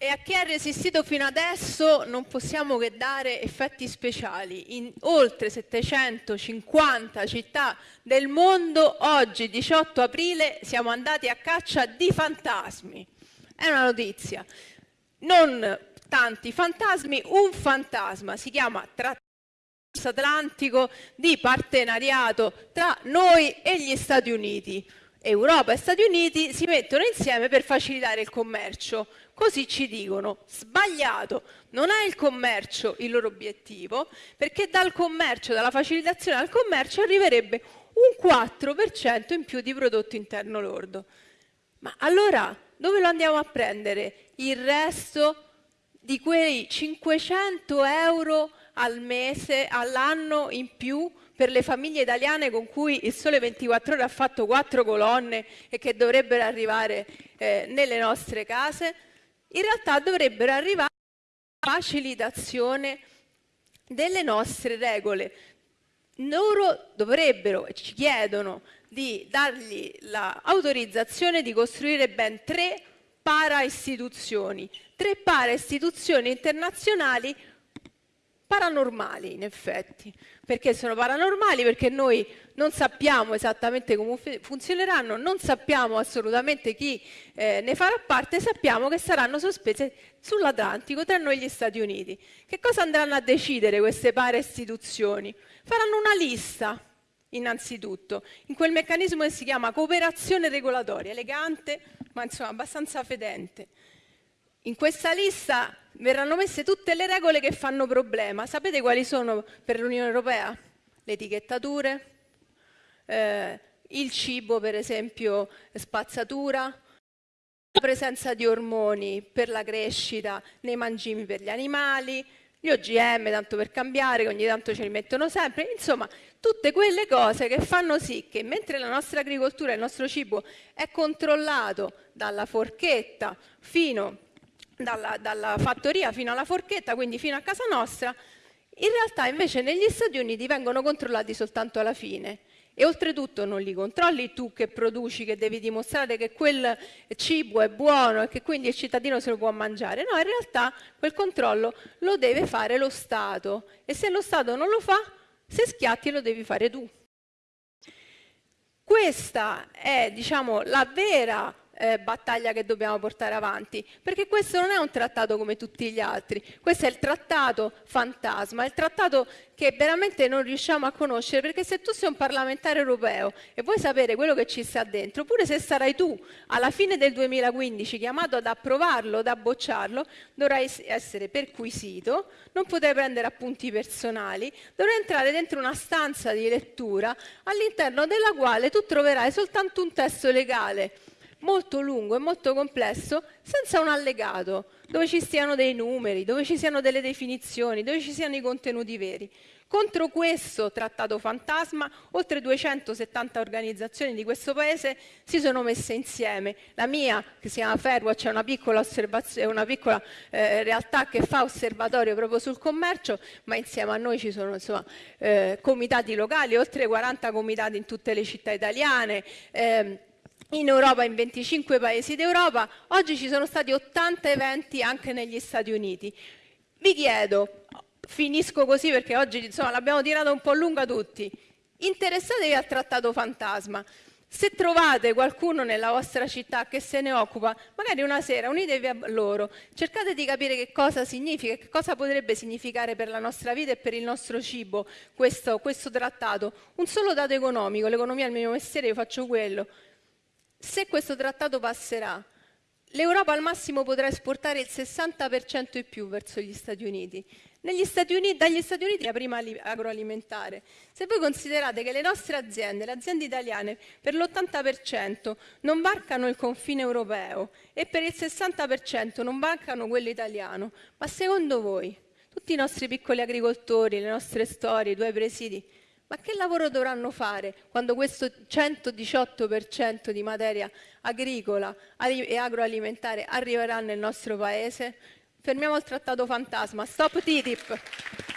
e a chi ha resistito fino adesso non possiamo che dare effetti speciali. In oltre 750 città del mondo, oggi 18 aprile, siamo andati a caccia di fantasmi. È una notizia. Non tanti fantasmi, un fantasma, si chiama Trattato Atlantico di partenariato tra noi e gli Stati Uniti. Europa e Stati Uniti si mettono insieme per facilitare il commercio. Così ci dicono, sbagliato, non è il commercio il loro obiettivo, perché dal commercio, dalla facilitazione al commercio arriverebbe un 4% in più di prodotto interno lordo. Ma allora dove lo andiamo a prendere il resto di quei 500 euro al mese, all'anno in più per le famiglie italiane con cui il Sole 24 Ore ha fatto quattro colonne e che dovrebbero arrivare eh, nelle nostre case? in realtà dovrebbero arrivare alla facilitazione delle nostre regole. Loro dovrebbero e ci chiedono di dargli l'autorizzazione di costruire ben tre para-istituzioni, tre para-istituzioni internazionali paranormali in effetti. Perché sono paranormali? Perché noi non sappiamo esattamente come funzioneranno, non sappiamo assolutamente chi eh, ne farà parte, sappiamo che saranno sospese sull'Atlantico tra noi e gli Stati Uniti. Che cosa andranno a decidere queste pare istituzioni? Faranno una lista, innanzitutto, in quel meccanismo che si chiama cooperazione regolatoria, elegante ma insomma abbastanza fedente. In questa lista verranno messe tutte le regole che fanno problema. Sapete quali sono per l'Unione Europea? Le etichettature, eh, il cibo per esempio spazzatura, la presenza di ormoni per la crescita nei mangimi per gli animali, gli OGM, tanto per cambiare, che ogni tanto ce li mettono sempre, insomma, tutte quelle cose che fanno sì che mentre la nostra agricoltura, il nostro cibo è controllato dalla forchetta fino dalla, dalla fattoria fino alla forchetta, quindi fino a casa nostra, in realtà invece negli Stati Uniti vengono controllati soltanto alla fine. E oltretutto non li controlli tu che produci, che devi dimostrare che quel cibo è buono e che quindi il cittadino se lo può mangiare. No, in realtà quel controllo lo deve fare lo Stato e se lo Stato non lo fa, se schiatti lo devi fare tu. Questa è diciamo, la vera eh, battaglia che dobbiamo portare avanti, perché questo non è un trattato come tutti gli altri, questo è il trattato fantasma, il trattato che veramente non riusciamo a conoscere, perché se tu sei un parlamentare europeo e vuoi sapere quello che ci sta dentro, pure se sarai tu alla fine del 2015 chiamato ad approvarlo, ad abbocciarlo, dovrai essere perquisito, non potrai prendere appunti personali, dovrai entrare dentro una stanza di lettura all'interno della quale tu troverai soltanto un testo legale molto lungo e molto complesso senza un allegato, dove ci stiano dei numeri, dove ci siano delle definizioni, dove ci siano i contenuti veri. Contro questo trattato fantasma, oltre 270 organizzazioni di questo paese si sono messe insieme. La mia, che si chiama Fairwatch, è una piccola, una piccola eh, realtà che fa osservatorio proprio sul commercio, ma insieme a noi ci sono insomma, eh, comitati locali, oltre 40 comitati in tutte le città italiane. Eh, in Europa, in 25 paesi d'Europa, oggi ci sono stati 80 eventi anche negli Stati Uniti. Vi chiedo, finisco così perché oggi l'abbiamo tirata un po' lunga tutti, interessatevi al trattato fantasma. Se trovate qualcuno nella vostra città che se ne occupa, magari una sera unitevi a loro, cercate di capire che cosa significa, che cosa potrebbe significare per la nostra vita e per il nostro cibo questo, questo trattato. Un solo dato economico, l'economia è il mio mestiere, io faccio quello, se questo trattato passerà, l'Europa al massimo potrà esportare il 60% in più verso gli Stati Uniti. Stati Uniti dagli Stati Uniti la prima agroalimentare. Se voi considerate che le nostre aziende, le aziende italiane, per l'80% non varcano il confine europeo e per il 60% non varcano quello italiano, ma secondo voi tutti i nostri piccoli agricoltori, le nostre storie, i due presidi, ma che lavoro dovranno fare quando questo 118% di materia agricola e agroalimentare arriverà nel nostro paese? Fermiamo il trattato fantasma. Stop TTIP!